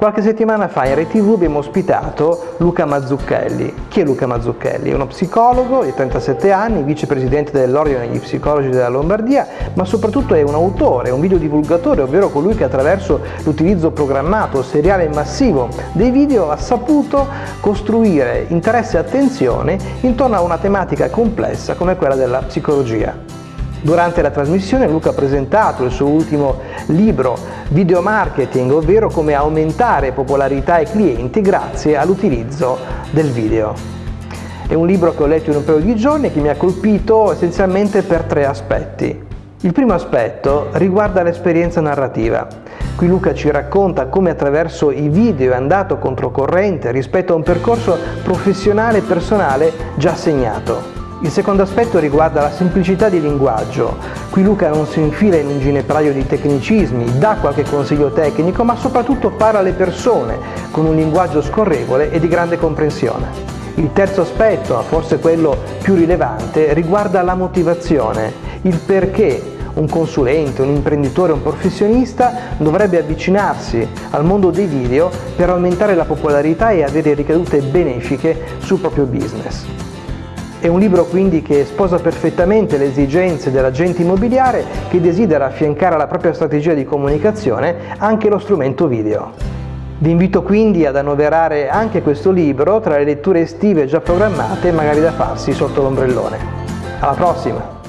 Qualche settimana fa in RTV abbiamo ospitato Luca Mazzucchelli. Chi è Luca Mazzucchelli? È uno psicologo di 37 anni, vicepresidente dell'Ordine degli Psicologi della Lombardia, ma soprattutto è un autore, un videodivulgatore, ovvero colui che attraverso l'utilizzo programmato, seriale e massivo dei video ha saputo costruire interesse e attenzione intorno a una tematica complessa come quella della psicologia. Durante la trasmissione Luca ha presentato il suo ultimo libro Video Marketing, ovvero come aumentare popolarità ai clienti grazie all'utilizzo del video. È un libro che ho letto in un paio di giorni e che mi ha colpito essenzialmente per tre aspetti. Il primo aspetto riguarda l'esperienza narrativa. Qui Luca ci racconta come attraverso i video è andato controcorrente rispetto a un percorso professionale e personale già segnato. Il secondo aspetto riguarda la semplicità di linguaggio. Qui Luca non si infila in un ginepraio di tecnicismi, dà qualche consiglio tecnico, ma soprattutto parla alle persone con un linguaggio scorrevole e di grande comprensione. Il terzo aspetto, forse quello più rilevante, riguarda la motivazione, il perché un consulente, un imprenditore, un professionista dovrebbe avvicinarsi al mondo dei video per aumentare la popolarità e avere ricadute benefiche sul proprio business. È un libro quindi che sposa perfettamente le esigenze dell'agente immobiliare che desidera affiancare alla propria strategia di comunicazione anche lo strumento video. Vi invito quindi ad annoverare anche questo libro tra le letture estive già programmate e magari da farsi sotto l'ombrellone. Alla prossima!